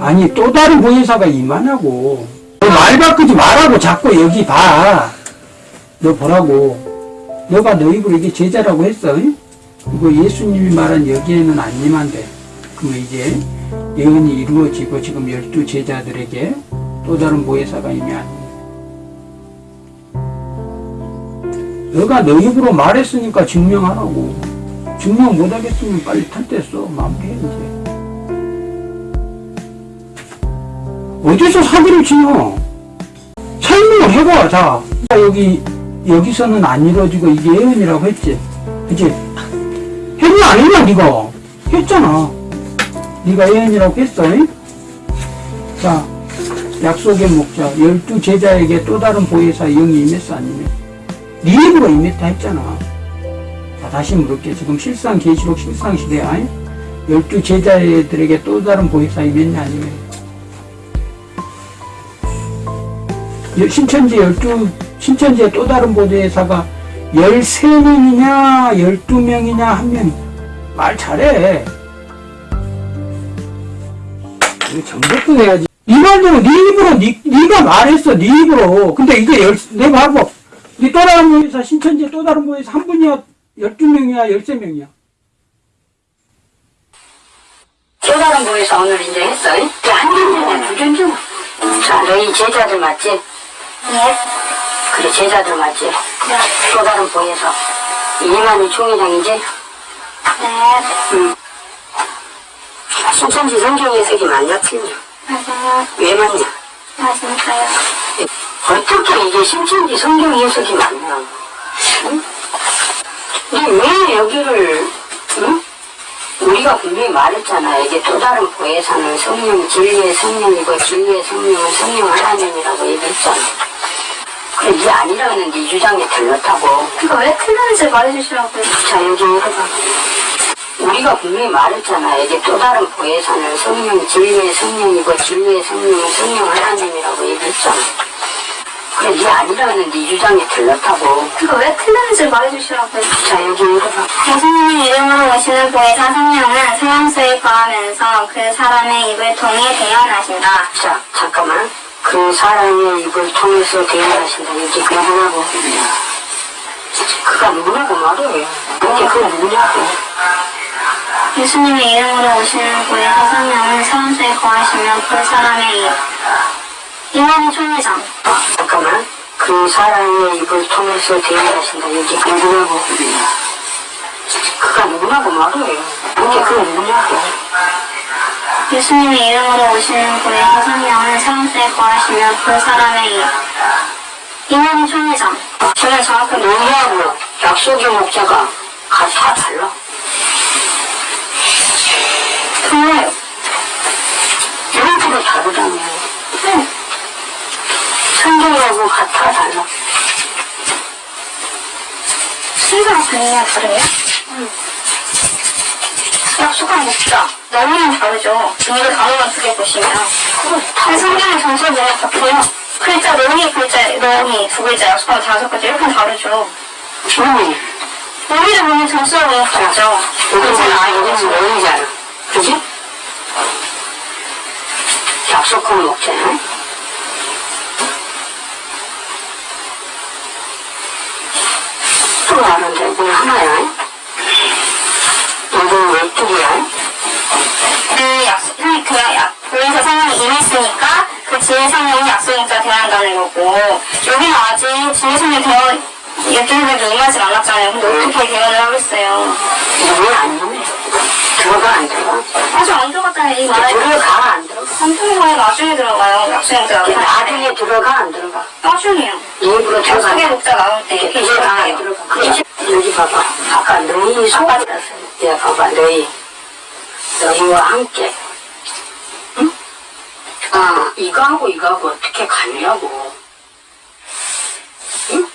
아니 또 다른 보혜사가 임하냐고. 너말 바꾸지 말라고 자꾸 여기 봐 너 보라고. 너가 너 입으로 이게 제자라고 했어 응? 이거 예수님이 말한 여기에는 안 임한대. 그럼 이제 예언이 이루어지고 지금 열두 제자들에게 또 다른 임이 안 너가 너 입으로 말했으니까 증명하라고. 증명 못하겠으면 빨리 써 마무리해 이제 어디서 사기를 치냐? 설명을 해봐, 자. 여기, 여기서는 안 이루어지고 이게 예언이라고 했지. 그치? 안 했냐, 니가? 했잖아. 니가 예언이라고 했어, 잉? 자, 약속의 목자, 열두 제자에게 또 다른 보혜사 영이 임했어, 안 임했어? 네 입으로 임했다 했잖아. 자, 다시 물을게. 지금 실상, 계시록 실상 시대야, 잉? 열두 제자들에게 또 다른 보혜사 임했냐, 안 임했 신천지 열두 신천지의 또 다른 보도회사가 13명이냐 12명이냐 한 명이 말 잘해 이거 정복도 해야지 이 말대로 네 입으로 네, 네가 말했어 네 입으로 근데 이게 열, 내 봐봐 네또 다른 보도회사 신천지의 또 다른 보도회사 한 분이야 12명이야 13명이야 또 다른 보에서 오늘 이제 했어. 한 견주네, 두 견주. 자, 너희 제자들 맞지? 네. 그래, 제자들 맞지? 네. 또 다른 보에서. 이만희 총회장이지? 네. 응. 신천지 성경 해석이 맞냐, 틀냐? 맞아요. 왜 맞냐? 맞으니까요. 어떻게 이게 신천지 성경 해석이 맞냐? 응? 근데 왜 여기를, 응? 우리가 분명히 말했잖아. 이게 또 다른 보혜사는 성령, 진리의 성령이고 진리의 성령은 성령 하나님이라고 얘기했잖아. 그래, 이게 아니라는 네 주장에 틀렸다고. 그거 왜 틀렸는지 말해주시라고요. 자, 여기 읽어봐. 우리가 분명히 말했잖아. 이게 또 다른 보혜사는 성령, 진리의 성령이고 진리의 성령은 성령 하나님이라고 얘기했잖아. 그래, 이게 아니라는 네 주장에 틀렸다고. 그거 왜 틀렸는지 말해주시라고요. 자, 여기 읽어봐. 예수님의 이름으로 오시는 보혜사 성령은 소양수에 거하면서 그 사람의 입을 통해 대언하신다. 자, 잠깐만. 그 사람의 입을 통해서 대응하신다. 이렇게 그만하고. 그가 누구냐고 말해. 이게 그 누구냐고. 예수님의 이름으로 오시는 보혜사 성령은 소양수에 거하시며 그 사람의 입. 이만희 총회장. 아, 잠깐만. 그 사람의 입을 통해서 대응하신다. 이게 그 누구냐고. 그가 누구냐고 말해. 이게 그 누구냐고. 예수님의 이름으로 오시는 보혜사 성령은 소양수에 거하시며 그 사람의 입. 이만희 총회장. 저는 정확히 논의하고 약속의 목자가 가- 다 달라. 정말요? 이렇게도 다르다며. 네. 성경하고 같아 달라. 순서가 다르냐 다 르냐? 약속한 목자 너무는 다르죠. 이거 단어만 두개 보시면 한 성경의 전설들은 같아요. 글자 너미 글자 너미 두 글자 약속한 다섯 글자 이렇게 다르죠. 응. 우리를 보면 전설을 보면 다르죠. 여기는 아, 여기는 너희잖아. 그지? 약속한 목자야. 또 아는데 이건 하나야. 왼쪽이야. 그 약속 그 약, 그래서 성령이 임했으니까 그 지혜 성령이 약속 목자 대한다는 거고 여기는 아직 지혜 성령 되어 이렇게 해도 임하진 않았잖아요. 근데 어떻게 대언을 하겠어요? 이건 아니네. 들어가 안 들어가? 아직 안 들어갔다는 이 말에 들어가 안 들어가? 안 들어가요. 나중에 들어가요. 나올 때. 나중에 들어가 안 들어가? 나중에요. 일부러 들어가. 약속의 목자 나올 때 이제 다 나와요. 들어가. 여기 봐봐. 아까 너희 소가지라 서. 야, 봐봐. 너희. 너희와 함께. 응? 아, 이거하고 이거하고 어떻게 가느냐고. 응?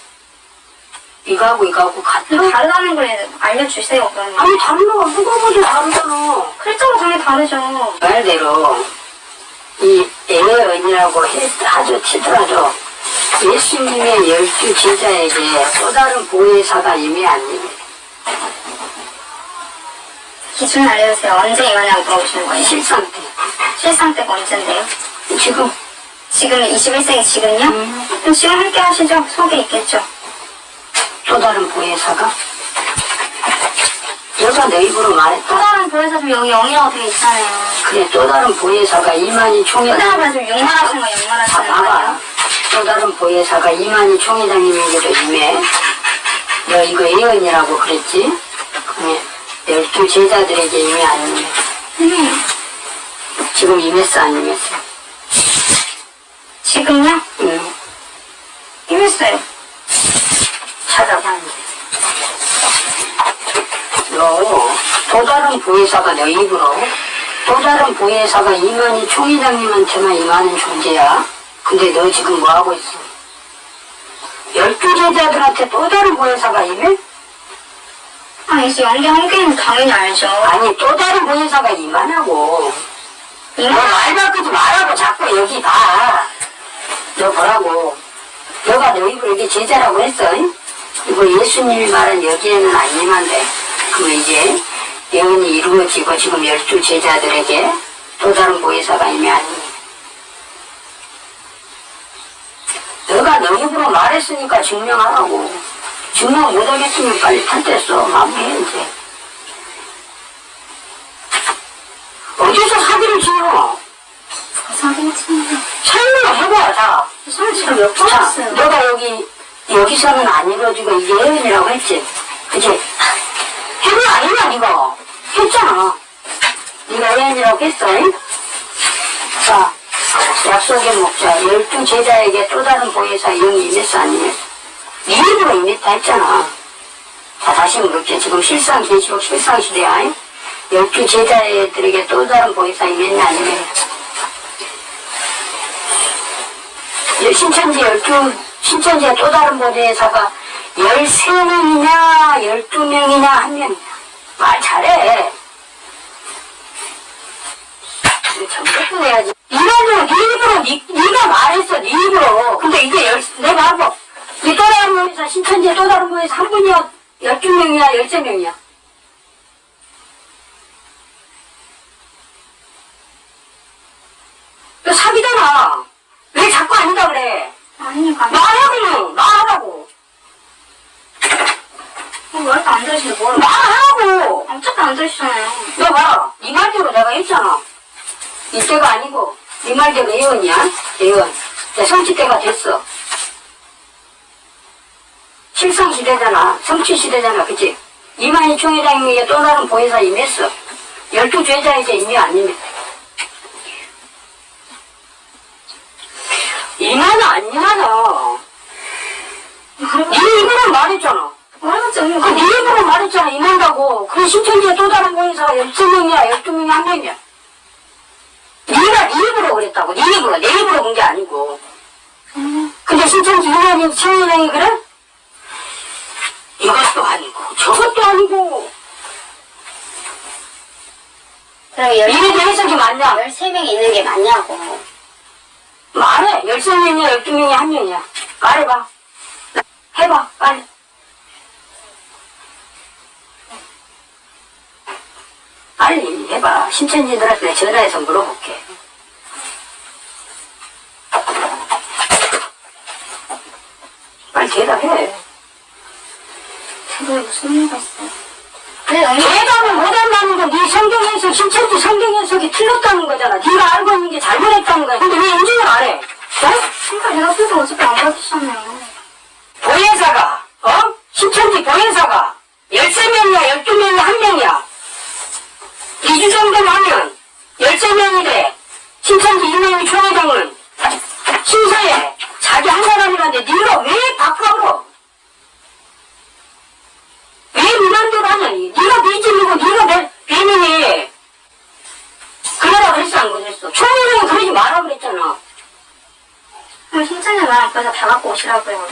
이거하고 이거하고 같아? 이거 달라는 걸 알려주세요. 그러면. 아니, 다른 거가 누가 봐도 다르잖아. 글자가 당연히 다르죠. 말대로 이 애언이라고 해- 하죠 치더라도 예수님의 열두 제자에게 또 다른 보혜사가 임해 안 임해 기준 알려주세요. 언제 임하냐고 물어보시는 거예요? 실상 때. 실상 때가 언젠데요? 지금 지금 21세기 지금요? 음. 그럼 지금 함께 하시죠. 속에 있겠죠. 또 다른 보혜사가 여자 내 입으로 또 말했다. 다른 보혜사 좀 여기 0이라고 되어 있잖아요. 그래 또 다른 보혜사가 이만희 또 총회장 다른 보혜사 좀 욕말하시는 거다 욕말하시는 봐봐. 거예요? 또 다른 보혜사가 이만희 총회장님에게도 임해. 너 이거 예언이라고 그랬지? 그러면 열두 제자들에게 임해 안 임해? 음. 지금 임했어 안 임했어? 지금요? 응. 임했어요. 찾아봐 이제. 너또 다른 보혜사가 너 입으로 또 다른 보혜사가 이만희 총회장님한테만 임하는 존재야. 근데 너 지금 뭐 하고 있어? 열두 제자들한테 또 다른 보혜사가 임해? 아니, 이제 연기 함께는 당연히 알죠. 아니 또 다른 임하냐고. 너 이만 말 바꾸지 말라고 자꾸 여기 봐. 너 보라고. 너가 너 입을 여기 제자라고 했어. 잉? 이거 예수님이 말한 여기에는 안 임한대. 그럼 이제 예언이 이루어지고 지금 열두 제자들에게 또 다른 보혜사가 임해. 너가 너 입으로 말했으니까 증명하라고. 증명 못하겠으면 빨리 탈퇴했어. 마무리해 이제. 어디서 사기를 치노? 사기는 친구. 설명을 해봐, 자. 설치가 몇번 자, 했어요. 너가 여기, 여기서는 안 이루어지고 이게 예언이라고 했지? 그치? 해봐, 아니야, 이거. 했잖아. 네가 예언이라고 했어, 잉? 자, 약속의 목자, 열두 제자에게 또 다른 보혜사 영이 임했어, 안 임했 어? 네 입으로 임했다 했잖아. 자, 다시 물을게. 지금 실상 계시록 실상 시대야, 잉? 열두 제자들에게 또 다른 안 임했냐? 예, 신천지 열두, 신천지의 또 다른 보혜사가 열세 명이냐, 열두 명이냐, 한 명이냐. 말 잘해. 내야지. 이거는 네 입으로, 네, 네가 말했어, 네 입으로. 근데 이게 열, 내가 봐봐. 이또 다 른 보혜사, 신천지의 또 다른 보혜사 한 분이야, 열두 명이야, 열세 명이야. 너 사기잖아. 왜 자꾸 아니다 그래? 아니, 가 말하고 말하라고 왜 이렇게 안 들으시는데 뭘. 말하라고 어차피 안 들으시잖아요. 너 봐라 네 말대로 내가 했잖아 이때가 아니고 네 말대로 예언이야 예언 내 성취때가 됐어 실상시대잖아. 성취 시대잖아. 그치? 이만희 총회장에게 또 다른 보혜사 임했어. 열두 임해 안 임해? 임하나 안 임하나? 네 입으로 말했잖아. 말해봤자 언니 그네 입으로 말했잖아. 임한다고. 그 신천지에 또 다른 보혜사가 13명이야 12명이 한 명이야. 네가 네 입으로 그랬다고. 네 입으로. 내 입으로 본 게 아니고. 근데 신천지 이만희 청년이 그래? 이것도 아니고 저것도 아니고. 그럼 이게 해석이 맞냐? 13명이 있는 게 맞냐고. 말해. 13명이야 12명이 한 명이야 말해봐. 해봐 빨리. 빨리 해봐. 신천지들한테 전화해서 물어볼게. 빨리 대답해 그게 무슨 의미가 있어요? 네, 언니. 대답을 못 한다는 건 네 성경에서 신천지 성경 해석이 틀렸다는 거잖아 네가 알고 있는 게 잘못했다는 거야 근데 왜 인증을 안 해? 어? 그러니까 내가 그래서 어차피 안 받으셨네요. 보혜사가, 어? 신천지 보혜사가 13명이야, 12명이야, 한 명이야. 2주 정도만 하면 13명이래. 신천지 이명희 총회장은 신사에 자기 한 사람이란데 네가 왜 바꿔버려? 왜 무난대로 하냐니? 네가 미진이고 네가 내 배민이 그러라 그랬어 안 그랬어? 총회장이 그러지 마라 그랬잖아. 그럼 신천지 말 앞에서 다 갖고 오시라고요.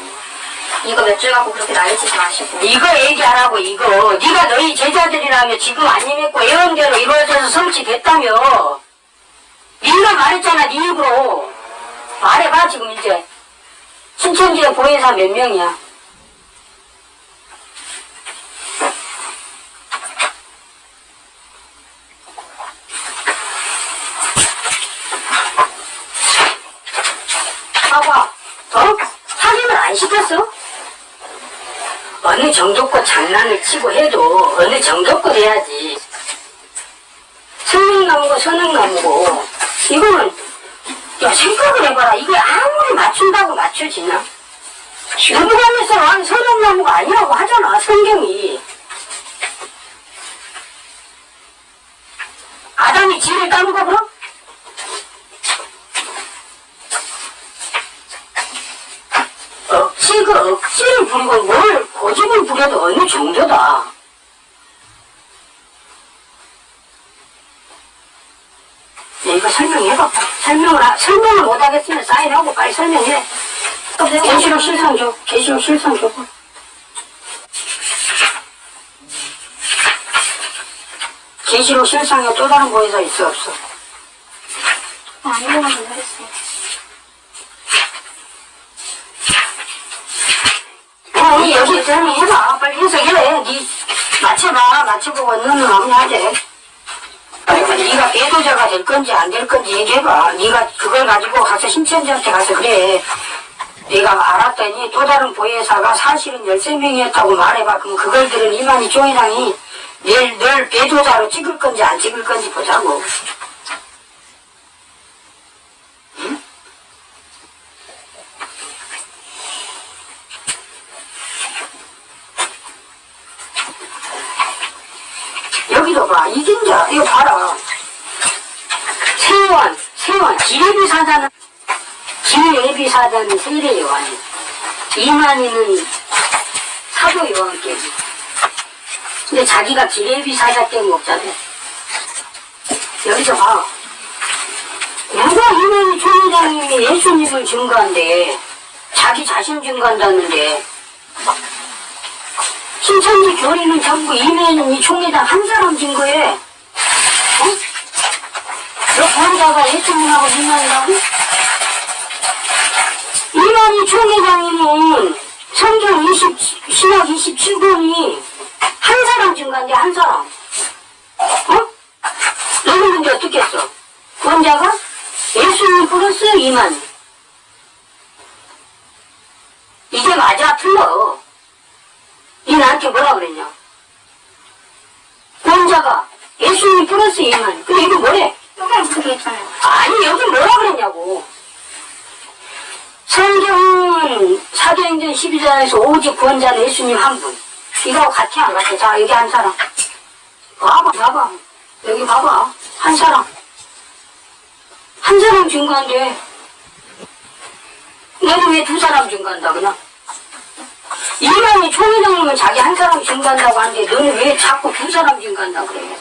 이거 몇 줄 갖고 그렇게 난리치지 마시고. 이거 얘기하라고 이거. 네가 너희 제자들이라며 지금 안 임했고 예언대로 이루어져서 성취됐다며. 네가 말했잖아 네 입으로. 말해봐 지금 이제. 신천지의 보혜사 몇 명이야 정도껏 장난을 치고 해도 어느 정도껏 해야지. 성능나무고 선능나무고 이거는 야 생각을 해봐라. 이게 아무리 맞춘다고 맞춰지나? 누구가면서 한 선능나무가 아니라고 하잖아 성경이. 아담이 지를 까먹어 그럼? 억지, 그 억지를 부리고 뭘 고집을 부려도 어느 정도다. 야, 이거 설명해봐. 설명을, 하- 설명을 못하겠으면 사인하고 빨리 설명해. 계시록 실상 줘. 계시록 실상 줘. 계시록 실상에 또 다른 보혜사 있어, 없어? 아무거나 모르겠어 니 여기 설명해봐. 빨리 해석해. 니 맞춰봐. 맞춰보고 너는 마무리하지. 그리고 네가 배도자가 될 건지 안 될 건지 얘기해봐. 네가 그걸 가지고 가서 신천지한테 가서 그래. 네가 알았더니 또 다른 보혜사가 사실은 13명이었다고 말해봐. 그럼 그걸 들은 이만희 총회장이 널, 널 배도자로 찍을 건지 안 찍을 건지 보자고. 여기도 봐. 자, 이거 봐라. 세원, 세원, 기레비 사자는, 기레비 사자는 세례 요한이. 이만희는 사도 요한께. 근데 자기가 기레비 사자 때 먹자래. 여기서 봐. 누가 이만희 총회장님이 예수님을 증거한대. 자기 자신 증거한다는데. 신천지 교리는 전부 이면이 총회장 한 사람 증거해. 어? 너 보자가 예수님하고 이만이라고? 이만희 총회장님은 성경 20, 신학 27권이 한 사람 증거인데 한 사람. 어? 너는 근데 어떻게 했어? 원자가 예수님 플러스 이만희. 이게 맞아 틀려. 이 나한테 뭐라 그랬냐? 원자가 예수님 플러스 이만. 근데 이거 뭐래? 그렇게 있잖아요. 아니 여기 뭐라 그랬냐고. 성경은 사도행전 12장에서 오직 구원자는 예수님 한 분. 이거하고 같이 안 같아. 자 여기 한 사람. 봐봐 봐봐. 여기 봐봐. 한 사람. 한 사람 증거한데. 너는 왜 두 사람 증거한다 그냥? 이만희 총회장님은 자기 한 사람 증거한다고 하는데 너는 왜 자꾸 두 사람 증거한다 그래?